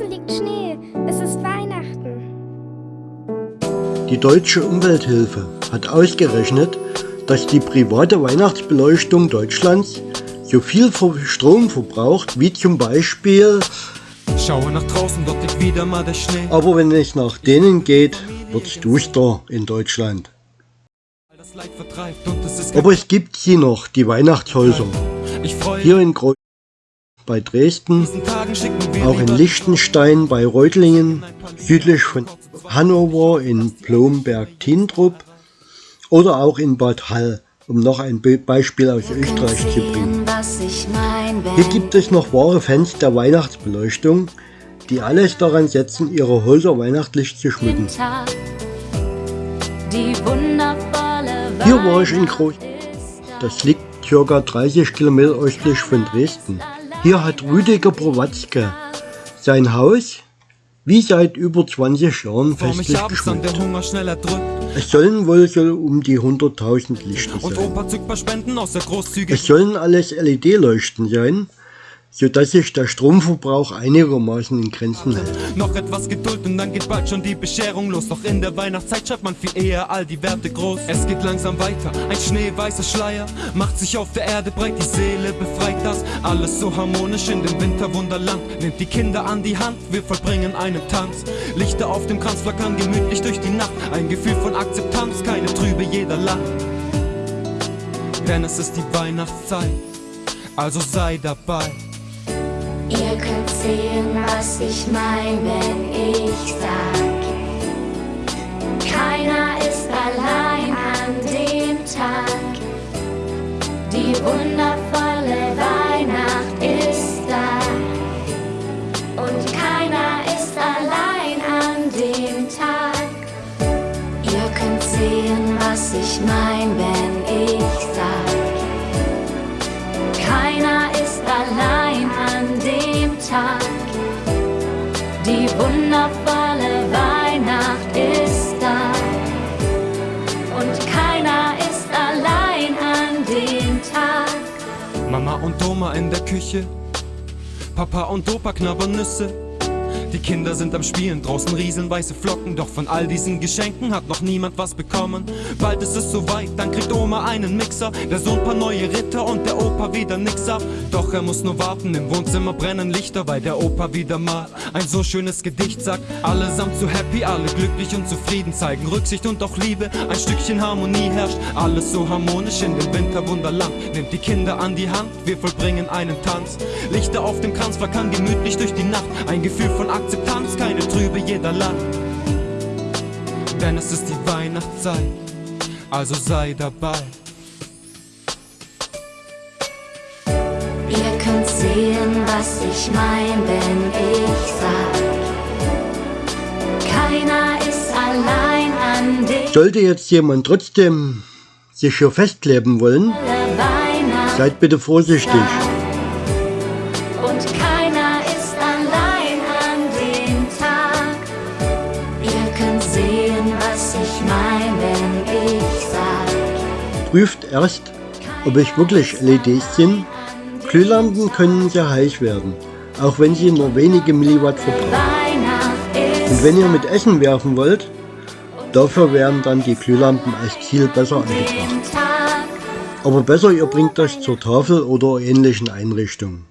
Draußen liegt Schnee. Es ist Weihnachten. Die Deutsche Umwelthilfe hat ausgerechnet, dass die private Weihnachtsbeleuchtung Deutschlands so viel Strom verbraucht wie zum Beispiel Schaue nach draußen, dort liegt wieder mal der Schnee. Aber wenn es nach denen geht, wird's duster in Deutschland. Aber es gibt sie noch, die Weihnachtshäuser. Hier in Kreuz bei Dresden, auch in Liechtenstein bei Reutlingen, südlich von Hannover in Blomberg-Tintrup oder auch in Bad Hall, um noch ein Beispiel aus Österreich zu bringen. Hier gibt es noch wahre Fans der Weihnachtsbeleuchtung, die alles daran setzen, ihre Häuser weihnachtlich zu schmücken. Hier war ich in Groß. Das liegt ca. 30 Kilometer östlich von Dresden. Hier hat Rüdiger Prowatzke sein Haus wie seit über 20 Jahren festlich geschmückt. Es sollen wohl so um die 100.000 Lichter sein. Es sollen alles LED-Leuchten sein, sodass sich der Stromverbrauch einigermaßen in Grenzen hält. Noch etwas Geduld und dann geht bald schon die Bescherung los. Doch in der Weihnachtszeit schreibt man viel eher all die Werte groß. Es geht langsam weiter, ein schneeweißer Schleier macht sich auf der Erde breit, die Seele befreit das. Alles so harmonisch in dem Winterwunderland. Nimmt die Kinder an die Hand, wir vollbringen einen Tanz. Lichter auf dem Kranz flackern gemütlich durch die Nacht. Ein Gefühl von Akzeptanz, keine Trübe, jeder lacht. Denn es ist die Weihnachtszeit, also sei dabei. Ihr könnt sehen, was ich mein, wenn ich sag. Keiner ist allein an dem Tag. Die wundervolle Mama und Oma in der Küche. Papa und Opa knabbern Nüsse. Die Kinder sind am Spielen, draußen riesenweiße Flocken. Doch von all diesen Geschenken hat noch niemand was bekommen. Bald ist es soweit, dann kriegt Oma einen Mixer. Der Sohn paar neue Ritter und der Opa wieder nix ab. Doch er muss nur warten, im Wohnzimmer brennen Lichter Weil der Opa wieder mal ein so schönes Gedicht sagt. Allesamt so happy, alle glücklich und zufrieden Zeigen Rücksicht und auch Liebe, ein Stückchen Harmonie herrscht Alles so harmonisch in dem Winterwunderland. Nimmt die Kinder an die Hand, wir vollbringen einen Tanz. Lichter auf dem Kranz flackern gemütlich durch die Nacht Ein Gefühl von Akzeptanz, keine Trübe, jeder lacht. Denn es ist die Weihnachtszeit, also sei dabei. Ihr könnt sehen, was ich mein, wenn ich sag. Keiner ist allein an dem. Sollte jetzt jemand trotzdem sich hier festkleben wollen, seid bitte vorsichtig. Prüft erst, ob es wirklich LEDs sind. Glühlampen können sehr heiß werden, auch wenn sie nur wenige Milliwatt verbrauchen. Und wenn ihr mit Essen werfen wollt, dafür wären dann die Glühlampen als Ziel besser angebracht. Aber besser ihr bringt das zur Tafel oder ähnlichen Einrichtungen.